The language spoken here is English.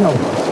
No.